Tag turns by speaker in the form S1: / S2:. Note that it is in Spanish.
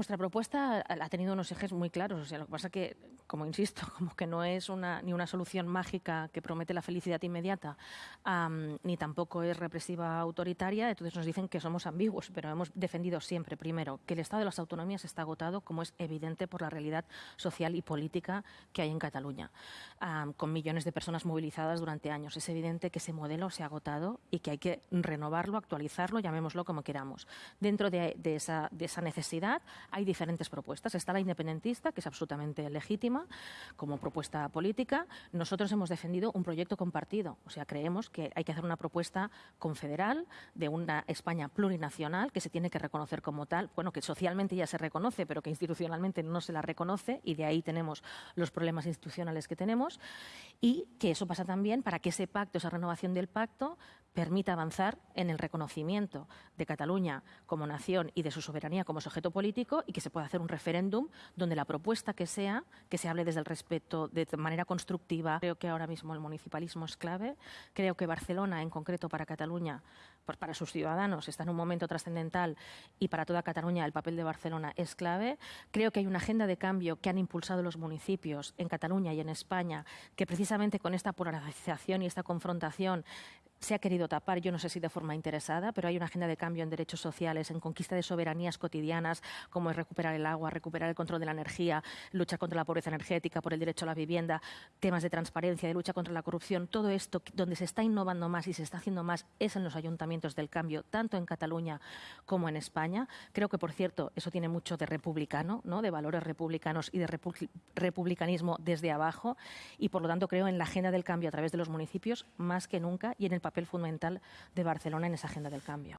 S1: Nuestra propuesta ha tenido unos ejes muy claros. O sea, lo que pasa que, como insisto, como que no es ni una solución mágica que promete la felicidad inmediata, ni tampoco es represiva autoritaria. Entonces nos dicen que somos ambiguos, pero hemos defendido siempre, primero, que el Estado de las autonomías está agotado, como es evidente por la realidad social y política que hay en Cataluña, con millones de personas movilizadas durante años. Es evidente que ese modelo se ha agotado y que hay que renovarlo, actualizarlo, llamémoslo como queramos. Dentro de esa necesidad hay diferentes propuestas. Está la independentista, que es absolutamente legítima como propuesta política. Nosotros hemos defendido un proyecto compartido. O sea, creemos que hay que hacer una propuesta confederal de una España plurinacional que se tiene que reconocer como tal. Bueno, que socialmente ya se reconoce, pero que institucionalmente no se la reconoce y de ahí tenemos los problemas institucionales que tenemos. Y que eso pasa también para que ese pacto, esa renovación del pacto, permita avanzar en el reconocimiento de Cataluña como nación y de su soberanía como sujeto político y que se pueda hacer un referéndum donde la propuesta que sea, que se hable desde el respeto de manera constructiva. Creo que ahora mismo el municipalismo es clave. Creo que Barcelona, en concreto para Cataluña, pues para sus ciudadanos, está en un momento trascendental y para toda Cataluña el papel de Barcelona es clave. Creo que hay una agenda de cambio que han impulsado los municipios en Cataluña y en España que precisamente con esta polarización y esta confrontación se ha querido tapar, yo no sé si de forma interesada, pero hay una agenda de cambio en derechos sociales, en conquista de soberanías cotidianas, como es recuperar el agua, recuperar el control de la energía, lucha contra la pobreza energética, por el derecho a la vivienda, temas de transparencia, de lucha contra la corrupción. Todo esto donde se está innovando más y se está haciendo más es en los ayuntamientos del cambio, tanto en Cataluña como en España. Creo que, por cierto, eso tiene mucho de republicano, ¿no? de valores republicanos y de republicanismo desde abajo, y por lo tanto creo en la agenda del cambio a través de los municipios más que nunca y en el papel fundamental de Barcelona en esa agenda del cambio.